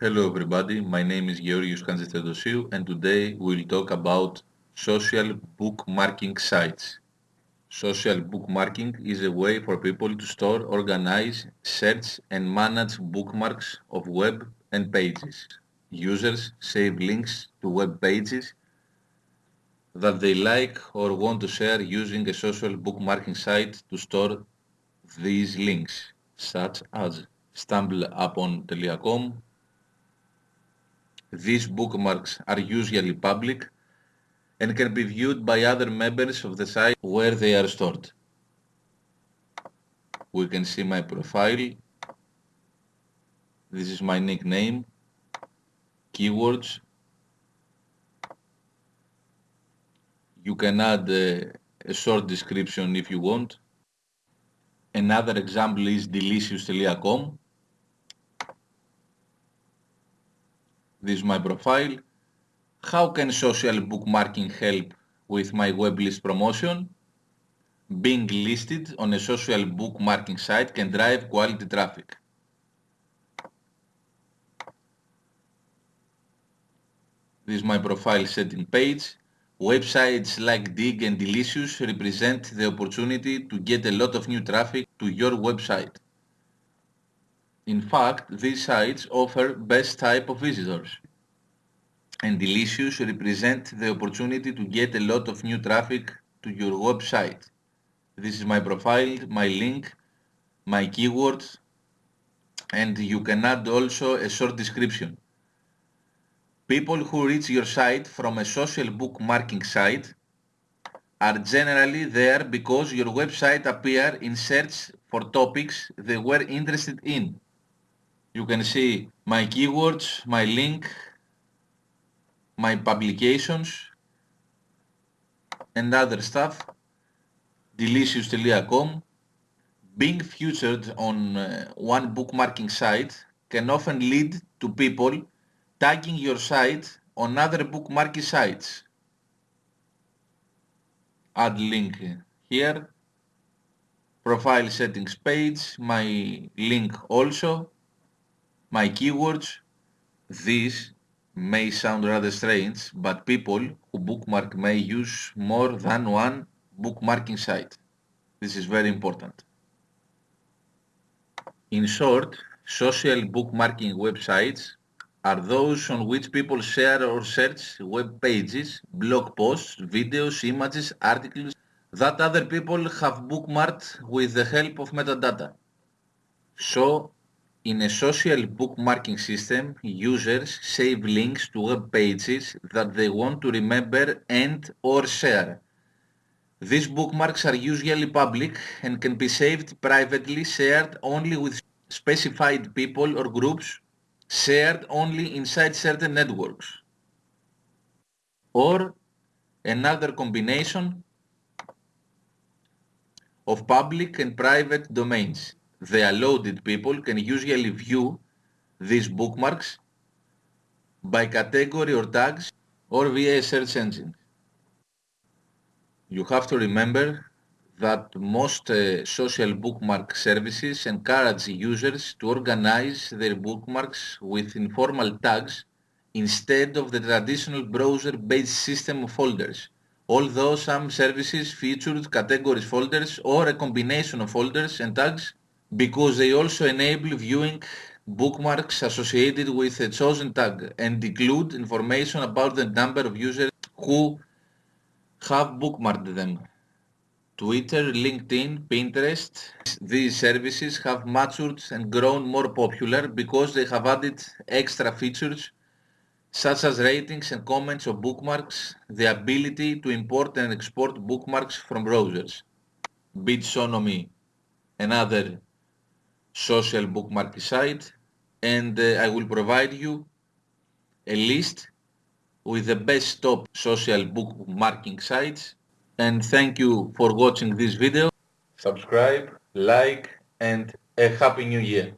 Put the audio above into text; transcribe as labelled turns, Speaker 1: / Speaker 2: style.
Speaker 1: Hello everybody, my name is Georgios Kantzitheodosiou and today we'll talk about social bookmarking sites. Social bookmarking is a way for people to store, organize, search and manage bookmarks of web and pages. Users save links to web pages that they like or want to share using a social bookmarking site to store these links, such as stumbleupon.com. These bookmarks are usually public and can be viewed by other members of the site where they are stored. We can see my profile. This is my nickname, keywords. You can add a, a short description if you want. Another example is delicious.com. This is my profile. How can social bookmarking help with my web list promotion? Being listed on a social bookmarking site can drive quality traffic. This is my profile setting page. Websites like Digg and Delicious represent the opportunity to get a lot of new traffic to your website. In fact, these sites offer best type of visitors. And Delicious represent the opportunity to get a lot of new traffic to your website. This is my profile, my link, my keywords, and you can add also a short description. People who reach your site from a social bookmarking site are generally there because your website appear in search for topics they were interested in. You can see my keywords, my link, my publications and other stuff. Delicious.com Being featured on uh, one bookmarking site can often lead to people tagging your site on other bookmarking sites. Add link here. Profile settings page, my link also, my keywords. This may sound rather strange, but people who bookmark may use more than one bookmarking site. This is very important. In short, social bookmarking websites are those on which people share or search web pages, blog posts, videos, images, articles that other people have bookmarked with the help of metadata. So, in a social bookmarking system, users save links to web pages that they want to remember and or share. These bookmarks are usually public and can be saved privately, shared only with specified people or groups shared only inside certain networks. Or another combination of public and private domains. The allowed people can usually view these bookmarks by category or tags or via a search engine. You have to remember that most uh, social bookmark services encourage users to organize their bookmarks with informal tags instead of the traditional browser-based system of folders, although some services featured categories folders or a combination of folders and tags because they also enable viewing bookmarks associated with a chosen tag and include information about the number of users who have bookmarked them. Twitter, LinkedIn, Pinterest, these services have matured and grown more popular because they have added extra features such as ratings and comments of bookmarks, the ability to import and export bookmarks from browsers. BibSonomy, another social bookmark site, and uh, I will provide you a list with the best top social bookmarking sites and thank you for watching this video. Subscribe, like and a happy new year.